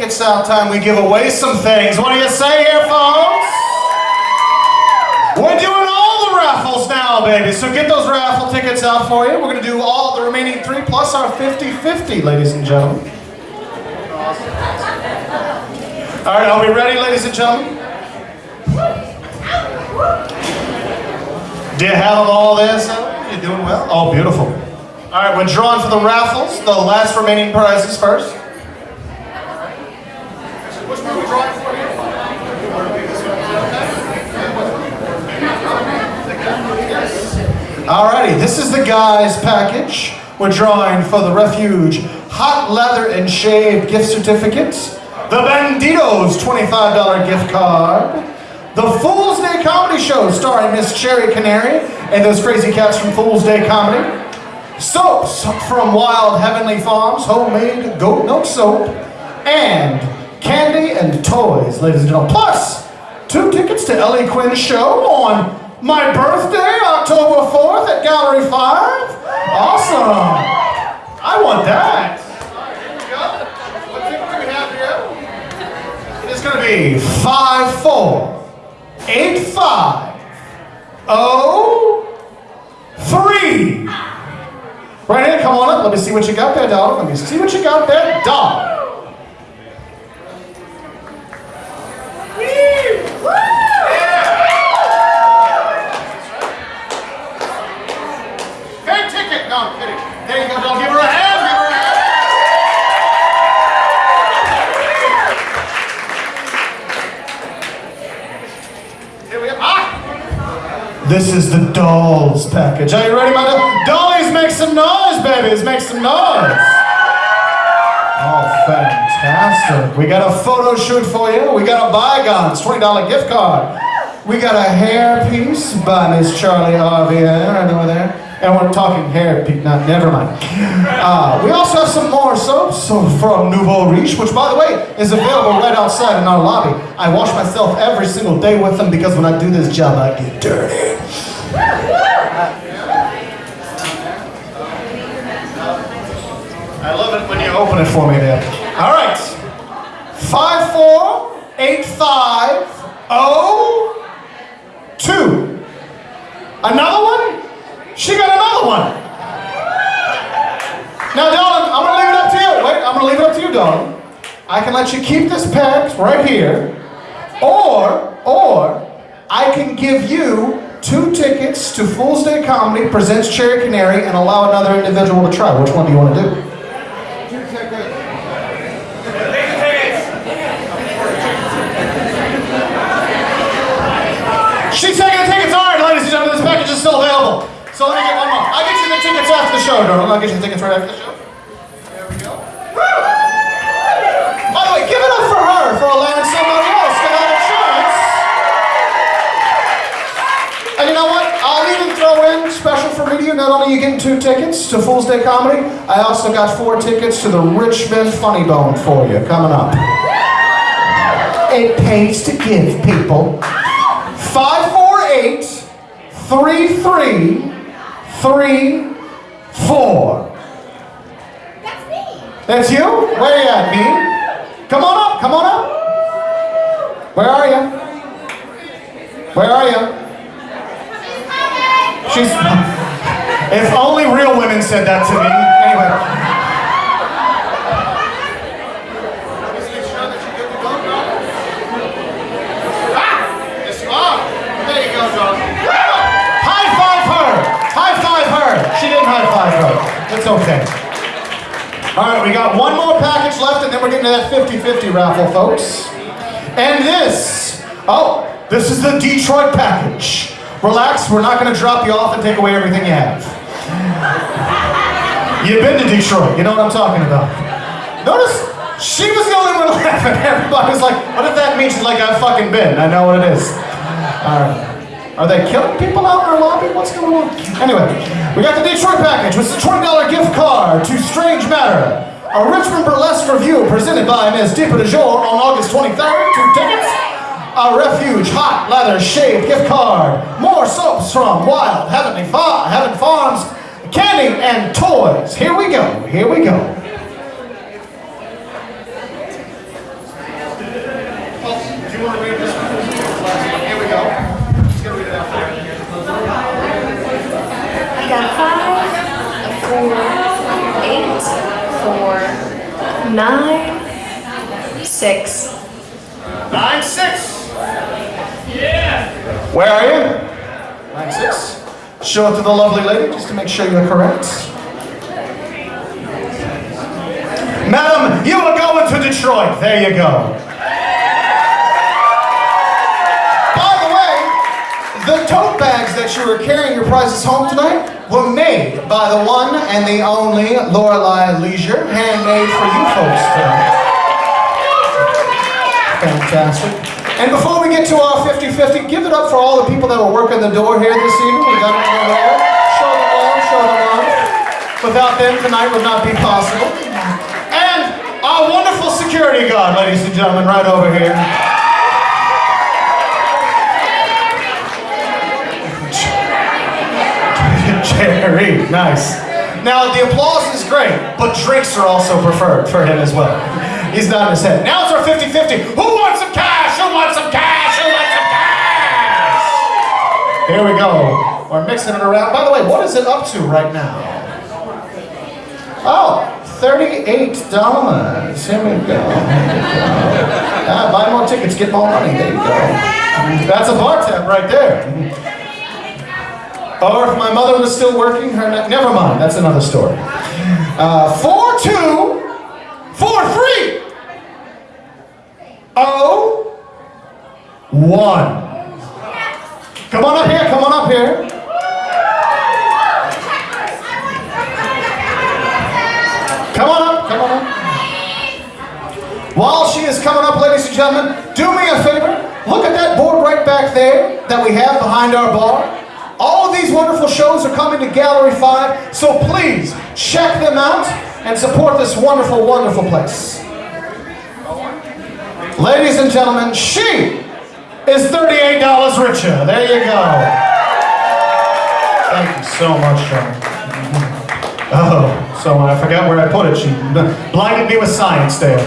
tickets out time, we give away some things. What do you say here, folks? We're doing all the raffles now, baby. So get those raffle tickets out for you. We're going to do all the remaining three plus our 50-50, ladies and gentlemen. All right, are we ready, ladies and gentlemen? Do you have all this? You're doing well? Oh, beautiful. All right, we're drawing for the raffles. The last remaining prizes first. Which one are we drawing for here? Alrighty, this is the guys package. We're drawing for the Refuge Hot Lather and Shave gift certificates, the Banditos $25 gift card, the Fool's Day Comedy Show starring Miss Cherry Canary and those crazy cats from Fool's Day Comedy, soaps from Wild Heavenly Farms, homemade goat milk soap, and candy and toys, ladies and gentlemen. Plus, two tickets to Ellie Quinn's show on my birthday, October 4th at Gallery 5. Awesome. I want that. What ticket do we have here? It's going to be 548503. Right here, come on up. Let me see what you got there, dog. Let me see what you got there, dog. This is the dolls package. Are you ready, my doll? Dollies, make some noise, babies. Make some noise. Oh, fantastic. We got a photo shoot for you. We got a Bygones $20 gift card. We got a hair piece by Miss Charlie Arvier right over there. And we're talking hair piece, not, never mind. Uh, we also have some more soaps so from Nouveau Riche, which by the way, is available right outside in our lobby. I wash myself every single day with them because when I do this job, I get dirty. I love it when you open it for me there. All right. Five, four, eight, five, oh, two. Another one? She got one. Now, darling, I'm gonna leave it up to you. Wait, I'm gonna leave it up to you, darling. I can let you keep this pack right here, or, or, I can give you two tickets to Fool's Day Comedy presents Cherry Canary and allow another individual to try. Which one do you want to do? She's taking the tickets. All right, ladies and gentlemen, this package is still available. So let me get one more. I'll get you the the show, darling. I'll get you tickets right after the show. There we go. By the way, give it up for her for allowing somebody else to have chance. And you know what? I'll even throw in special for media. Not only you getting two tickets to Fool's Day Comedy, I also got four tickets to the Richmond Funny Bone for you coming up. It pays to give, people. 548 3334. That's me. That's you? Where are you at, me? Come on up, come on up. Where are you? Where are you? She's. If only real women said that to me. Anyway. High five her! High five her! She didn't high five her. It's okay. All right, we got one more package left, and then we're getting to that 50-50 raffle, folks. And this, oh, this is the Detroit package. Relax, we're not going to drop you off and take away everything you have. You've been to Detroit, you know what I'm talking about. Notice, she was the only one laughing. Everybody was like, what if that means like, I've fucking been. I know what it is. All right. Are they killing people out in our lobby? What's going on? Anyway, we got the Detroit package, which is a $20 gift card to Strange Matter. A Richmond Burlesque review presented by Ms. Deepa DeJour on August 23rd. Two tickets. A Refuge Hot Lather Shave gift card. More soaps from Wild Heavenly Fa- Heaven Farms. Candy and toys. Here we go. Here we go. Here we go. Just gonna read it out there. I got five, a four, eight, four, nine, six. Nine six. Yeah. Where are you? Nine six. Show it to the lovely lady just to make sure you're correct. Madam, you are going to Detroit. There you go. The tote bags that you were carrying your prizes home tonight were made by the one and the only Lorelei Leisure, handmade for you folks tonight. Fantastic. And before we get to our 50-50, give it up for all the people that were working the door here this evening. We got them on the wall. Show them all, show them all. Without them, tonight would not be possible. And our wonderful security guard, ladies and gentlemen, right over here. Nice. Now, the applause is great, but drinks are also preferred for him as well. He's nodding his head. Now it's our 50-50. Who wants some cash? Who wants some cash? Who wants some cash? Here we go. We're mixing it around. By the way, what is it up to right now? Oh, $38. Here we go. Ah, buy more tickets, get more money. There you go. That's a bar tab right there. Or if my mother was still working, her ne- never mind. That's another story. Uh, four two, four three, oh one. Come on up here. Come on up here. Come on up. Come on up. While she is coming up, ladies and gentlemen, do me a favor. Look at that board right back there that we have behind our bar. All of these wonderful shows are coming to Gallery 5, so please check them out and support this wonderful, wonderful place. Ladies and gentlemen, she is $38 richer. There you go. Thank you so much, Sean. Oh, so I forgot where I put it. She blinded me with science there.